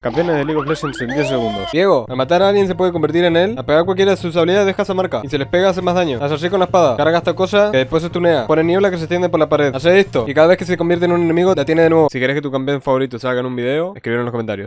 Campeones de League of Legends en 10 segundos. Diego, al matar a alguien se puede convertir en él. Al pegar cualquiera de sus habilidades deja esa marca. Y si les pega hace más daño. Haz así con la espada. Carga esta cosa que después se tunea. Pone niebla que se extiende por la pared. Hace esto. Y cada vez que se convierte en un enemigo, la tiene de nuevo. Si querés que tu campeón favorito salga en un video, escribir en los comentarios.